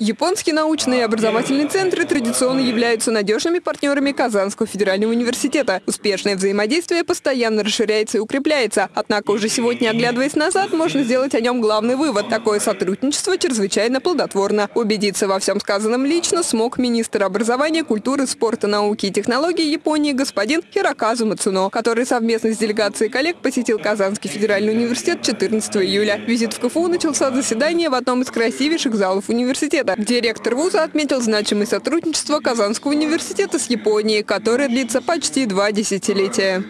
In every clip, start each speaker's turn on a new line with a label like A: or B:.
A: Японские научные и образовательные центры традиционно являются надежными партнерами Казанского федерального университета. Успешное взаимодействие постоянно расширяется и укрепляется. Однако уже сегодня, оглядываясь назад, можно сделать о нем главный вывод. Такое сотрудничество чрезвычайно плодотворно. Убедиться во всем сказанном лично смог министр образования, культуры, спорта, науки и технологий Японии господин Хироказу Мацуно, который совместно с делегацией коллег посетил Казанский федеральный университет 14 июля. Визит в КФУ начался заседание в одном из красивейших залов университета университета. Директор вуза отметил значимость сотрудничества Казанского университета с Японией, которое длится почти два десятилетия.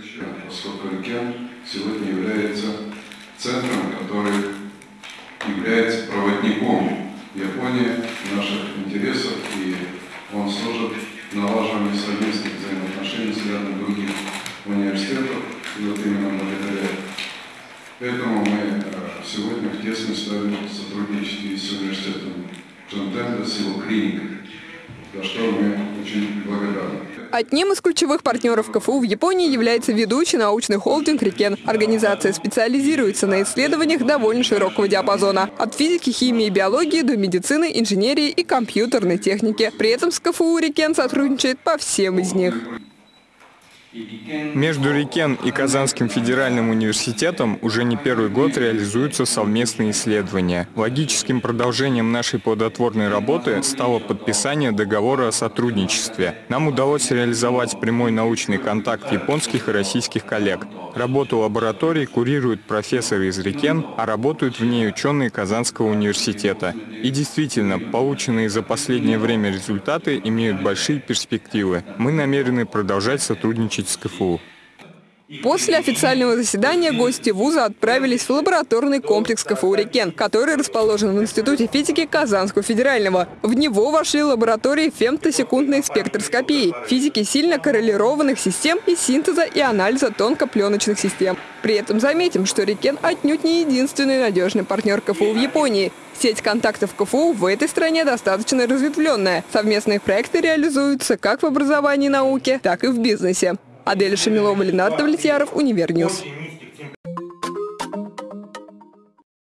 B: сегодня является центром, который является проводником Японии наших интересах, и он служит налаживанию совместных взаимоотношений с рядом других университетов, и вот именно благодаря этому мы э, сегодня в тесной сотрудничестве с университетом Джонтенда с его клиникой, за что мы очень благодарны.
A: Одним из ключевых партнеров КФУ в Японии является ведущий научный холдинг «Рикен». Организация специализируется на исследованиях довольно широкого диапазона. От физики, химии биологии до медицины, инженерии и компьютерной техники. При этом с КФУ «Рикен» сотрудничает по всем из них.
C: Между Рикен и Казанским федеральным университетом уже не первый год реализуются совместные исследования. Логическим продолжением нашей плодотворной работы стало подписание договора о сотрудничестве. Нам удалось реализовать прямой научный контакт японских и российских коллег. Работу лабораторий курируют профессоры из Рикен, а работают в ней ученые Казанского университета. И действительно, полученные за последнее время результаты имеют большие перспективы. Мы намерены продолжать сотрудничать сотрудничать с КФУ.
A: После официального заседания гости вуза отправились в лабораторный комплекс КФУ «Рекен», который расположен в Институте физики Казанского федерального. В него вошли лаборатории фемтосекундной спектроскопии, физики сильно коррелированных систем и синтеза и анализа тонкопленочных систем. При этом заметим, что «Рекен» отнюдь не единственный надежный партнер КФУ в Японии. Сеть контактов КФУ в этой стране достаточно разветвленная. Совместные проекты реализуются как в образовании и науке, так и в бизнесе. Адель Шамилова, Ленардо Влетьяров, UniverNews.